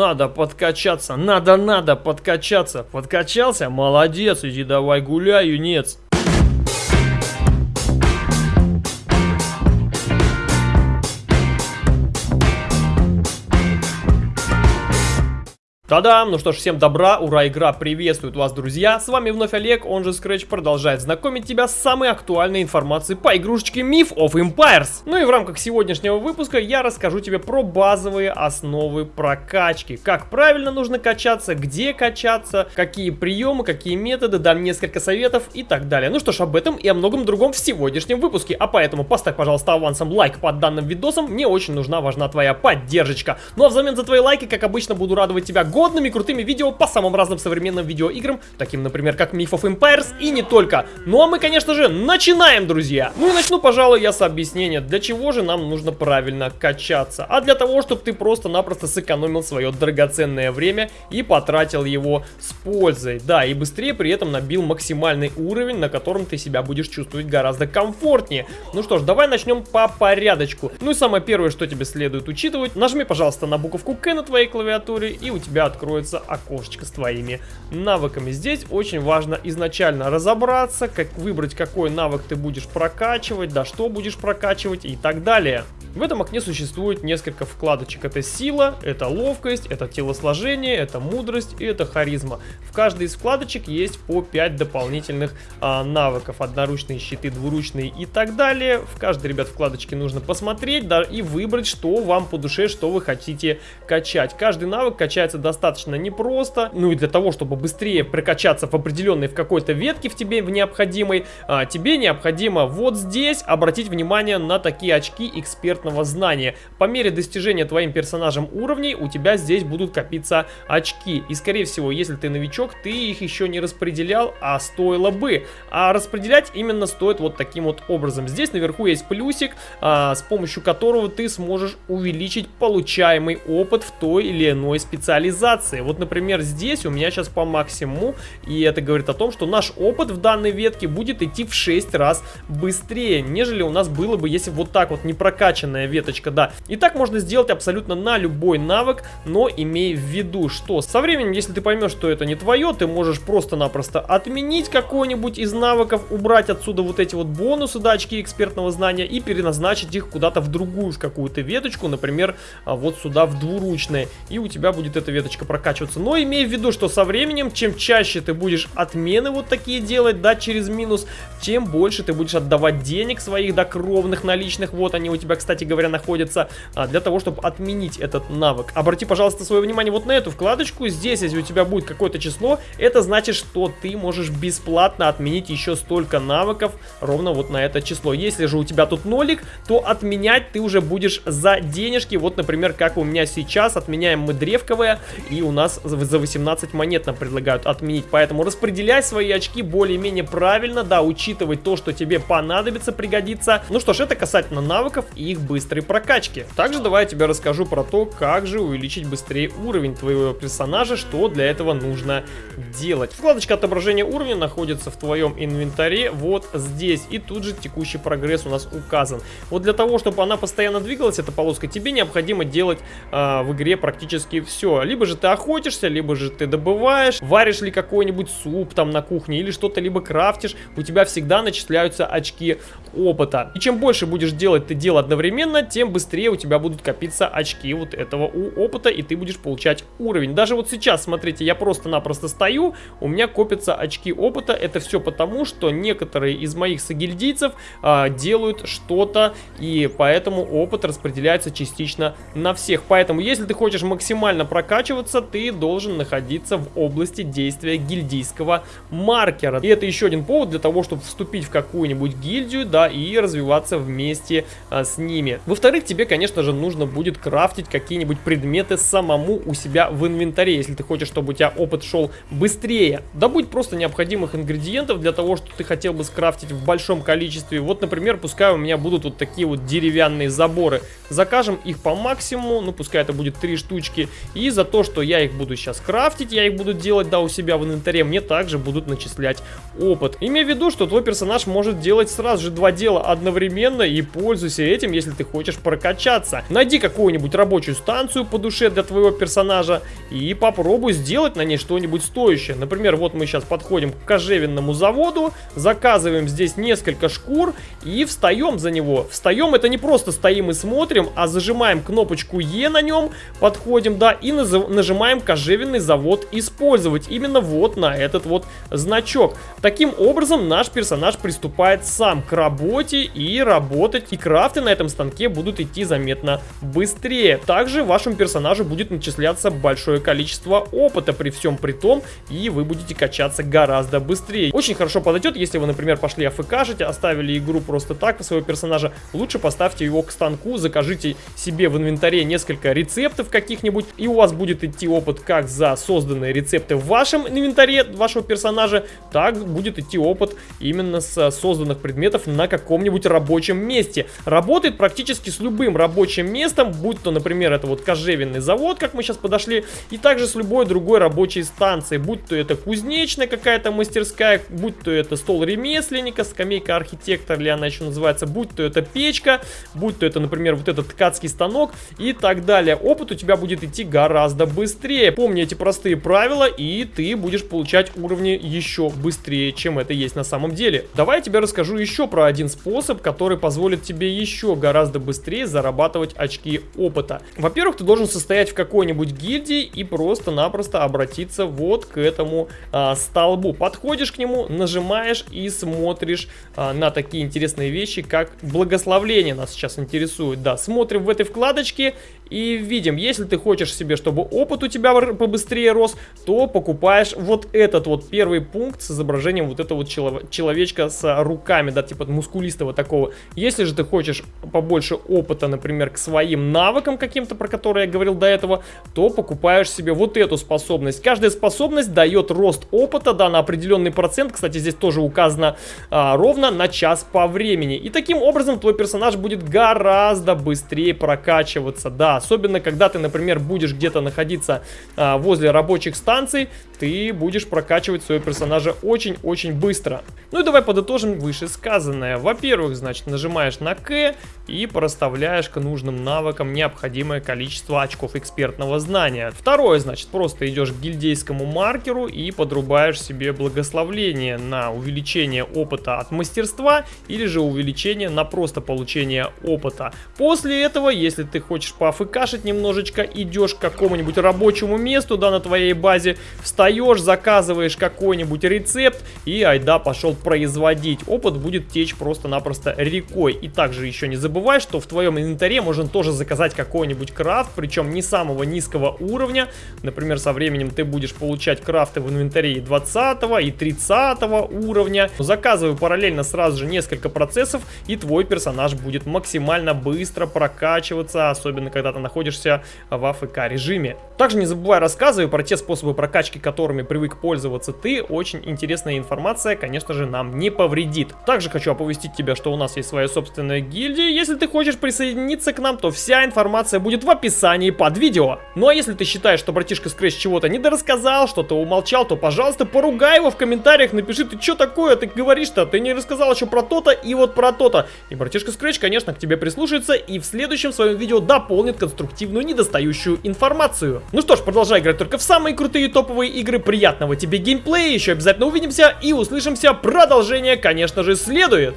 надо подкачаться, надо-надо подкачаться. Подкачался? Молодец, иди давай гуляй, юнец. Та-дам! Ну что ж, всем добра, ура, игра приветствует вас, друзья! С вами вновь Олег, он же Scratch, продолжает знакомить тебя с самой актуальной информацией по игрушечке Myth of Empires. Ну и в рамках сегодняшнего выпуска я расскажу тебе про базовые основы прокачки. Как правильно нужно качаться, где качаться, какие приемы, какие методы, дам несколько советов и так далее. Ну что ж, об этом и о многом другом в сегодняшнем выпуске. А поэтому поставь, пожалуйста, авансом лайк под данным видосом, мне очень нужна, важна твоя поддержка. Ну а взамен за твои лайки, как обычно, буду радовать тебя годными крутыми видео по самым разным современным видеоиграм, таким, например, как Myth of Empires и не только. Ну а мы, конечно же, начинаем, друзья! Ну и начну, пожалуй, я с объяснения, для чего же нам нужно правильно качаться. А для того, чтобы ты просто-напросто сэкономил свое драгоценное время и потратил его с пользой. Да, и быстрее при этом набил максимальный уровень, на котором ты себя будешь чувствовать гораздо комфортнее. Ну что ж, давай начнем по порядочку. Ну и самое первое, что тебе следует учитывать, нажми, пожалуйста, на буковку К на твоей клавиатуре, и у тебя откроется окошечко с твоими навыками. Здесь очень важно изначально разобраться, как выбрать, какой навык ты будешь прокачивать, да что будешь прокачивать и так далее. В этом окне существует несколько вкладочек. Это сила, это ловкость, это телосложение, это мудрость и это харизма. В каждой из вкладочек есть по 5 дополнительных а, навыков. Одноручные щиты, двуручные и так далее. В каждой, ребят, вкладочке нужно посмотреть да, и выбрать, что вам по душе, что вы хотите качать. Каждый навык качается достаточно непросто. Ну и для того, чтобы быстрее прокачаться в определенной в какой-то ветке в тебе в необходимой, а, тебе необходимо вот здесь обратить внимание на такие очки эксперт экспертного знания. По мере достижения твоим персонажем уровней у тебя здесь будут копиться очки. И скорее всего, если ты новичок, ты их еще не распределял, а стоило бы. А распределять именно стоит вот таким вот образом. Здесь наверху есть плюсик, а, с помощью которого ты сможешь увеличить получаемый опыт в той или иной специализации. Вот, например, здесь у меня сейчас по максимуму, и это говорит о том, что наш опыт в данной ветке будет идти в 6 раз быстрее, нежели у нас было бы, если вот так вот не прокачан длинная веточка, да. И так можно сделать абсолютно на любой навык, но имей в виду, что со временем, если ты поймешь, что это не твое, ты можешь просто-напросто отменить какой-нибудь из навыков, убрать отсюда вот эти вот бонусы, да, очки экспертного знания и переназначить их куда-то в другую, в какую-то веточку, например, а, вот сюда в двуручные, и у тебя будет эта веточка прокачиваться. Но имей в виду, что со временем, чем чаще ты будешь отмены вот такие делать, да, через минус, тем больше ты будешь отдавать денег своих, да, кровных, наличных, вот они у тебя, кстати, кстати говоря, находится а, для того, чтобы отменить этот навык. Обрати, пожалуйста, свое внимание вот на эту вкладочку. Здесь, если у тебя будет какое-то число, это значит, что ты можешь бесплатно отменить еще столько навыков ровно вот на это число. Если же у тебя тут нолик, то отменять ты уже будешь за денежки. Вот, например, как у меня сейчас. Отменяем мы древковое, и у нас за 18 монет нам предлагают отменить. Поэтому распределяй свои очки более-менее правильно, да, учитывать то, что тебе понадобится, пригодится. Ну что ж, это касательно навыков и их быстрой прокачки. Также давай я тебе расскажу про то, как же увеличить быстрее уровень твоего персонажа, что для этого нужно делать. Вкладочка отображения уровня находится в твоем инвентаре вот здесь. И тут же текущий прогресс у нас указан. Вот для того, чтобы она постоянно двигалась, эта полоска, тебе необходимо делать э, в игре практически все. Либо же ты охотишься, либо же ты добываешь, варишь ли какой-нибудь суп там на кухне или что-то либо крафтишь, у тебя всегда начисляются очки опыта. И чем больше будешь делать ты дел одновременно, одновременно, тем быстрее у тебя будут копиться очки вот этого у опыта, и ты будешь получать уровень. Даже вот сейчас, смотрите, я просто-напросто стою, у меня копятся очки опыта. Это все потому, что некоторые из моих сагильдийцев а, делают что-то, и поэтому опыт распределяется частично на всех. Поэтому, если ты хочешь максимально прокачиваться, ты должен находиться в области действия гильдийского маркера. И это еще один повод для того, чтобы вступить в какую-нибудь гильдию, да, и развиваться вместе а, с ними ними. Во-вторых, тебе, конечно же, нужно будет крафтить какие-нибудь предметы самому у себя в инвентаре, если ты хочешь, чтобы у тебя опыт шел быстрее. Добудь просто необходимых ингредиентов для того, что ты хотел бы скрафтить в большом количестве. Вот, например, пускай у меня будут вот такие вот деревянные заборы. Закажем их по максимуму, ну пускай это будет три штучки. И за то, что я их буду сейчас крафтить, я их буду делать, да, у себя в инвентаре, мне также будут начислять опыт. Имея в виду, что твой персонаж может делать сразу же два дела одновременно и пользуйся этим, если ты хочешь прокачаться. Найди какую-нибудь рабочую станцию по душе для твоего персонажа и попробуй сделать на ней что-нибудь стоящее. Например, вот мы сейчас подходим к кожевенному заводу, заказываем здесь несколько шкур и встаем за него. Встаем это не просто стоим и смотрим, а зажимаем кнопочку Е на нем, подходим, да, и нажимаем кожевенный завод использовать. Именно вот на этот вот значок. Таким образом наш персонаж приступает сам к работе и работать, и крафты на этом станке будут идти заметно быстрее. Также вашему персонажу будет начисляться большое количество опыта при всем при том, и вы будете качаться гораздо быстрее. Очень хорошо подойдет, если вы, например, пошли АФКшить, оставили игру просто так, своего персонажа, лучше поставьте его к станку, закажите себе в инвентаре несколько рецептов каких-нибудь, и у вас будет идти опыт как за созданные рецепты в вашем инвентаре вашего персонажа, так будет идти опыт именно с созданных предметов на каком-нибудь рабочем месте. Работает практически с любым рабочим местом, будь то, например, это вот кожевенный завод, как мы сейчас подошли, и также с любой другой рабочей станцией, будь то это кузнечная какая-то мастерская, будь то это стол ремесленника, скамейка архитектора, или она еще называется, будь то это печка, будь то это, например, вот этот ткацкий станок и так далее. Опыт у тебя будет идти гораздо быстрее. Помни эти простые правила, и ты будешь получать уровни еще быстрее, чем это есть на самом деле. Давай я тебе расскажу еще про один способ, который позволит тебе еще гораздо быстрее зарабатывать очки опыта. Во-первых, ты должен состоять в какой-нибудь гильдии и просто-напросто обратиться вот к этому а, столбу. Подходишь к нему, нажимаешь и смотришь а, на такие интересные вещи, как благословление нас сейчас интересует. Да, смотрим в этой вкладочке и видим, если ты хочешь себе, чтобы опыт у тебя побыстрее рос, то покупаешь вот этот вот первый пункт с изображением вот этого вот человечка с руками, да, типа мускулистого такого. Если же ты хочешь побольше опыта, например, к своим навыкам каким-то, про которые я говорил до этого, то покупаешь себе вот эту способность. Каждая способность дает рост опыта, да, на определенный процент. Кстати, здесь тоже указано а, ровно на час по времени. И таким образом твой персонаж будет гораздо быстрее прокачиваться, да, Особенно, когда ты, например, будешь где-то находиться а, возле рабочих станций, ты будешь прокачивать своего персонажа очень-очень быстро. Ну и давай подытожим вышесказанное. Во-первых, значит, нажимаешь на К и проставляешь к нужным навыкам необходимое количество очков экспертного знания. Второе, значит, просто идешь к гильдейскому маркеру и подрубаешь себе благословление на увеличение опыта от мастерства или же увеличение на просто получение опыта. После этого, если ты хочешь пофыкашить немножечко, идешь к какому-нибудь рабочему месту, да, на твоей базе, встаешь заказываешь какой-нибудь рецепт и айда пошел производить. Опыт будет течь просто-напросто рекой. И также еще не забывай, что в твоем инвентаре можно тоже заказать какой-нибудь крафт, причем не самого низкого уровня. Например, со временем ты будешь получать крафты в инвентаре и 20 и 30 уровня. Заказывай параллельно сразу же несколько процессов, и твой персонаж будет максимально быстро прокачиваться, особенно когда ты находишься в АФК режиме. Также не забывай рассказывай про те способы прокачки, которыми привык пользоваться ты, очень интересная информация, конечно же, нам не повредит. Также хочу оповестить тебя, что у нас есть своя собственная гильдия. Если ты хочешь присоединиться к нам, то вся информация будет в описании под видео. Ну а если ты считаешь, что братишка Scratch чего-то недорассказал, что-то умолчал, то, пожалуйста, поругай его в комментариях, напиши, ты что такое, ты говоришь-то, ты не рассказал еще про то-то и вот про то-то. И братишка Scratch, конечно, к тебе прислушается и в следующем своем видео дополнит конструктивную недостающую информацию. Ну что ж, продолжай играть только в самые крутые топовые игры, приятного тебе геймплея, еще обязательно увидимся и услышимся, продолжение, конечно же, следует.